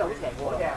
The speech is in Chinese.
有潜质的